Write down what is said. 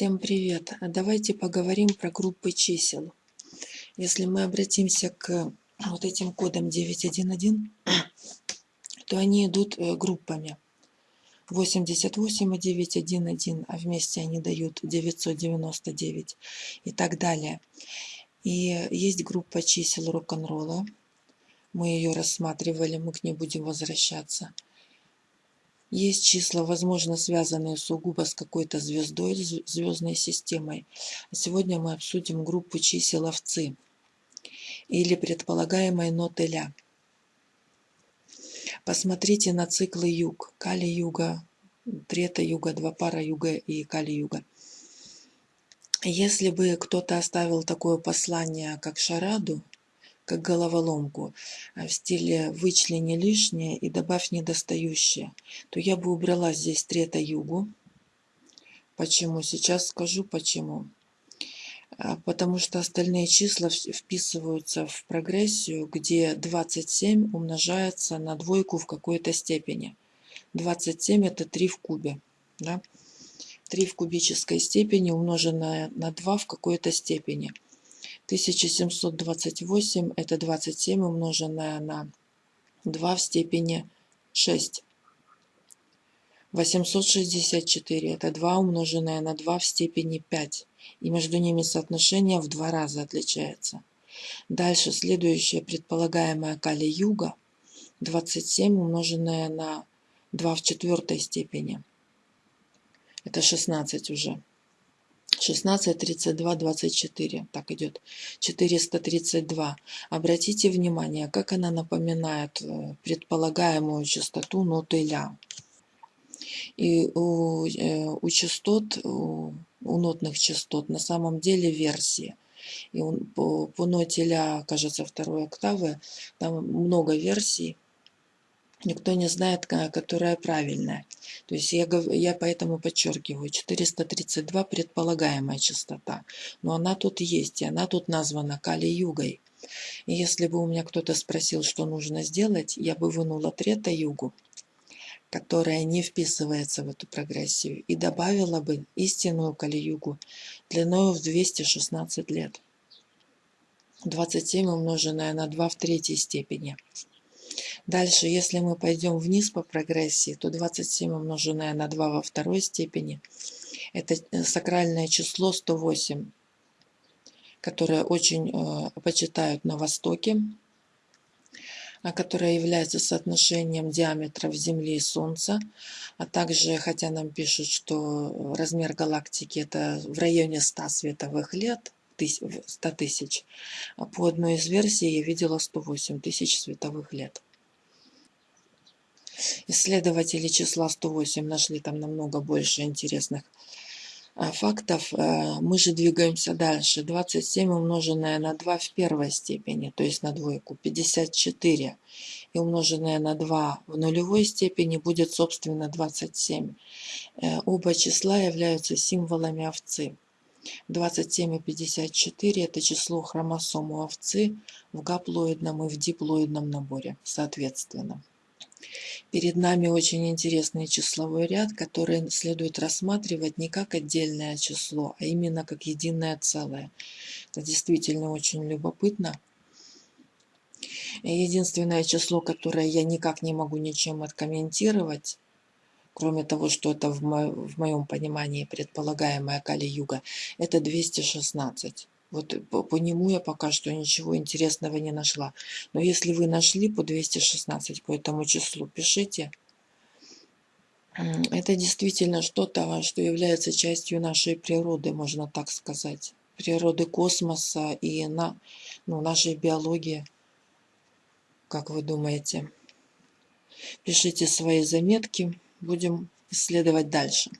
Всем привет! А Давайте поговорим про группы чисел. Если мы обратимся к вот этим кодам 911, то они идут э, группами. 88 и 911, а вместе они дают 999 и так далее. И есть группа чисел рок-н-ролла. Мы ее рассматривали, мы к ней будем возвращаться. Есть числа, возможно, связанные сугубо с какой-то звездой, звездной системой. Сегодня мы обсудим группу чисел овцы или предполагаемой ноты ля. Посмотрите на циклы юг. Кали-юга, трета-юга, два пара юга и кали-юга. Если бы кто-то оставил такое послание, как шараду, как головоломку а в стиле «вычлени лишнее и добавь недостающее», то я бы убрала здесь трета-югу. Почему? Сейчас скажу почему. А, потому что остальные числа вписываются в прогрессию, где 27 умножается на двойку в какой-то степени. 27 это 3 в кубе. Да? 3 в кубической степени умноженное на 2 в какой-то степени – 1728 это 27 умноженное на 2 в степени 6. 864 это 2 умноженное на 2 в степени 5. И между ними соотношение в два раза отличается. Дальше следующее предполагаемое Кали-Юга 27 умноженное на 2 в четвертой степени. Это 16 уже. 16, 32, 24. Так идет. 432. Обратите внимание, как она напоминает э, предполагаемую частоту ноты ля. И у, э, у частот, у, у нотных частот на самом деле версии. И он, по, по ноте ля, кажется, второй октавы, там много версий никто не знает, которая правильная. То есть я, я поэтому подчеркиваю, 432 предполагаемая частота. Но она тут есть, и она тут названа Кали-Югой. И если бы у меня кто-то спросил, что нужно сделать, я бы вынула трета-югу, которая не вписывается в эту прогрессию, и добавила бы истинную Кали-Югу длиной в 216 лет. 27 умноженное на 2 в третьей степени – Дальше, если мы пойдем вниз по прогрессии, то 27 умноженное на 2 во второй степени, это э, сакральное число 108, которое очень э, почитают на Востоке, а которое является соотношением диаметров Земли и Солнца, а также, хотя нам пишут, что размер галактики это в районе 100 световых лет, 100 тысяч, а по одной из версий я видела 108 тысяч световых лет. Исследователи числа 108 нашли там намного больше интересных а, фактов. А, мы же двигаемся дальше. 27 умноженное на 2 в первой степени, то есть на двойку, 54. И умноженное на 2 в нулевой степени будет, собственно, 27. Э, оба числа являются символами овцы. 27 и 54 это число хромосом у овцы в гаплоидном и в диплоидном наборе, соответственно. Перед нами очень интересный числовой ряд, который следует рассматривать не как отдельное число, а именно как единое целое. Это действительно очень любопытно. Единственное число, которое я никак не могу ничем откомментировать, кроме того, что это в, мо в моем понимании предполагаемая Кали-Юга, это 216. Вот по, по нему я пока что ничего интересного не нашла. Но если вы нашли по 216 по этому числу, пишите. Это действительно что-то, что является частью нашей природы, можно так сказать. Природы космоса и на, ну, нашей биологии. Как вы думаете? Пишите свои заметки, будем исследовать дальше.